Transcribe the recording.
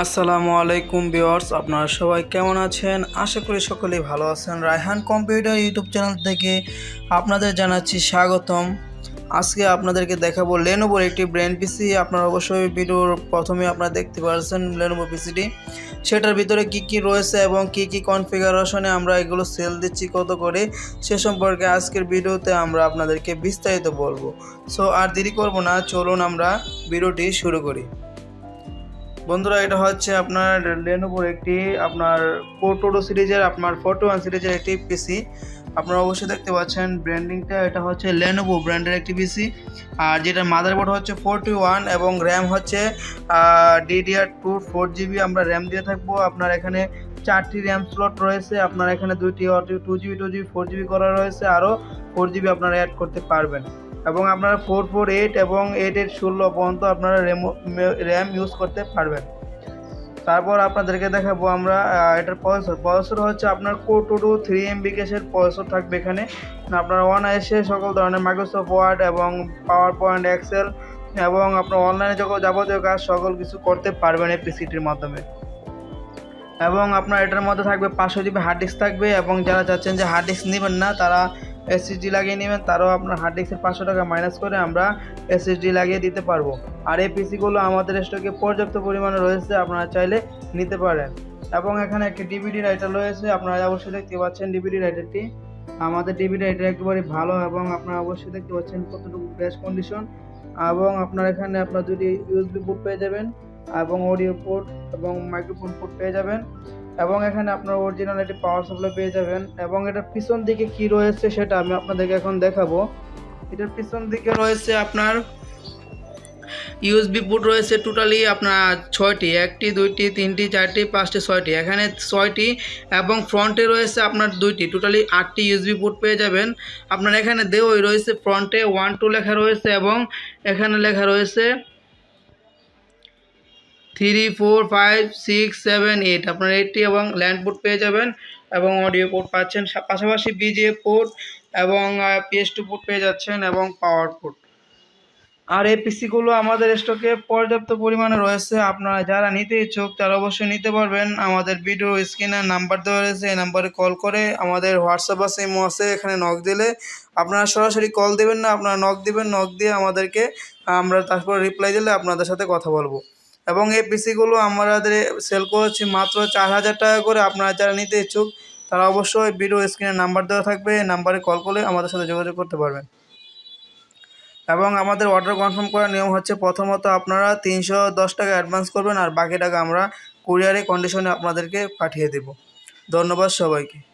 আসসালামু আলাইকুম ভিউয়ার্স, আপনারা সবাই কেমন আছেন? আশা করি সকলেই ভালো আছেন। রায়হান কম্পিউটার ইউটিউব চ্যানেল থেকে আপনাদের জানাচ্ছি স্বাগতম। আজকে আপনাদেরকে দেখাবো লেনোভোর একটি ব্র্যান্ড পিসি আপনারা অবশ্যই ভিডিওর প্রথমে আপনারা দেখতে পাচ্ছেন লেনোভো পিসিটি সেটার ভিতরে কি কি রয়েছে এবং কি কি কনফিগারেশনে আমরা এগুলো সেল দিচ্ছি, কত করে, সে সম্পর্কে আজকের ভিডিওতে আমরা আপনাদেরকে বিস্তারিত বলব। সো আর দেরি করব না, চলুন আমরা ভিডিওটি শুরু করি। বন্ধুরা, এটা হচ্ছে আপনার লেনোভোর একটি আপনার পোর্টোডো সিরিজের, আপনার ফোর্টি ওয়ান সিরিজের একটি পিসি আপনারা অবশ্যই দেখতে পাচ্ছেন ব্র্যান্ডিংটা এটা হচ্ছে লেনোভো ব্র্যান্ডের একটি পিসি আর যেটা মাদারবোর্ড হচ্ছে ফোরটি ওয়ান এবং র্যাম হচ্ছে ডিডিআর টু ফোর জিবি আমরা র্যাম দিয়ে থাকব। আপনার এখানে চারটি র্যাম স্লট রয়েছে। আপনার এখানে দুইটি two GB two GB four GB করা রয়েছে। আরও ফোর জিবি আপনারা অ্যাড করতে পারবেন। এবং আপনারা ফোর ফোর এইট এবং এইট এইট ষোলো পর্যন্ত আপনারা র্যাম ইউজ করতে পারবেন। তারপর আপনাদেরকে দেখাবো আমরা এটার প্রসেসর প্রসেসর হচ্ছে আপনার core two two three MB কেসের প্রসেসর থাকবে এখানে। আপনারা ওয়ান এসে সকল ধরনের মাইক্রোসফট ওয়ার্ড এবং পাওয়ার পয়েন্ট এক্সেল এবং আপনার অনলাইনে যখন যাবতীয় কাজ সকল কিছু করতে পারবেন এই পিসিটির মাধ্যমে। এবং আপনার এটার মধ্যে থাকবে পাঁচশো জিবি হার্ড ডিস্ক থাকবে এবং যারা চাচ্ছেন যে হার্ড ডিস্ক নেবেন না, তারা এসএসডি লাগিয়ে নেবেন, তারাও আপনার হার্ড ডিস্কের পাঁচশো টাকা মাইনাস করে আমরা এসএসডি লাগিয়ে দিতে পারব। আর এই পিসিগুলো আমাদের স্টকে পর্যাপ্ত পরিমাণে রয়েছে, আপনারা চাইলে নিতে পারেন। এবং এখানে একটি ডিভিডি রাইটার রয়েছে, আপনারা অবশ্যই দেখতে পাচ্ছেন ডিভিডি রাইটারটি আমাদের ডিভিডি রাইটার একেবারে ভালো এবং আপনারা অবশ্যই দেখতে পাচ্ছেন কতটুকু গ্যাস কন্ডিশন এবং আপনার এখানে আপনার দুটি ইউএসবি পোর্ট পেয়ে যাবেন, এবং অডিও পোর্ট এবং মাইক্রোফোন পোর্ট পেয়ে যাবেন। এবং এখানে আপনার অরিজিনাল একটি পাওয়ার সাপ্লাই পেয়ে যাবেন। এবং এটার পিছন দিকে কি রয়েছে সেটা আমি আপনাদেরকে এখন দেখাবো। এটার পিছন দিকে রয়েছে আপনার ইউএসবি পোর্ট রয়েছে টোটালি আপনার ছয়টি, একটি, দুইটি, তিনটি, চারটি, পাঁচটি, ছয়টি। এখানে ছয়টি এবং ফ্রন্টে রয়েছে আপনার দুইটি টোটালি আটটি ইউএসবি পোর্ট পেয়ে যাবেন। আপনার এখানে দেওয়াই রয়েছে ফ্রন্টে ওয়ান টু লেখা রয়েছে এবং এখানে লেখা রয়েছে three, four, five, six, seven, eight. আপনার এইটটি এবং ল্যান্ড পোর্ট পেয়ে যাবেন এবং অডিও পোর্ট পাচ্ছেন। পাশাপাশি বিজে পোর্ট এবং পিএস টু পোর্ট পেয়ে যাচ্ছেন এবং পাওয়ার পোর্ট। আর এই পিসিগুলো আমাদের স্টকে পর্যাপ্ত পরিমাণে রয়েছে। আপনারা যারা নিতে ইচ্ছুক তারা অবশ্যই নিতে পারবেন। আমাদের ভিডিও স্ক্রিনে নাম্বার দেওয়া রয়েছে, এই নাম্বারে কল করে আমাদের হোয়াটসঅ্যাপ আছে ইমো আছে, এখানে নক দিলে আপনারা সরাসরি কল দেবেন না, আপনারা নক দিবেন, নক দিয়ে আমাদেরকে আমরা তারপর রিপ্লাই দিলে আপনাদের সাথে কথা বলব। এবং এই পিসিগুলো আমাদের সেল করছি মাত্র চার হাজার টাকা করে। আপনারা যারা নিতে ইচ্ছুক, তারা অবশ্যই ভিডিও স্ক্রিনে নাম্বার দেওয়া থাকবে। নাম্বারে কল করলে আমাদের সাথে যোগাযোগ করতে পারবেন। এবং আমাদের অর্ডার কনফার্ম করার নিয়ম হচ্ছে, প্রথমত আপনারা তিনশো দশ টাকা অ্যাডভান্স করবেন আর বাকি টাকা আমরা কুরিয়ারে কন্ডিশনে আপনাদেরকে পাঠিয়ে দেব। ধন্যবাদ সবাইকে।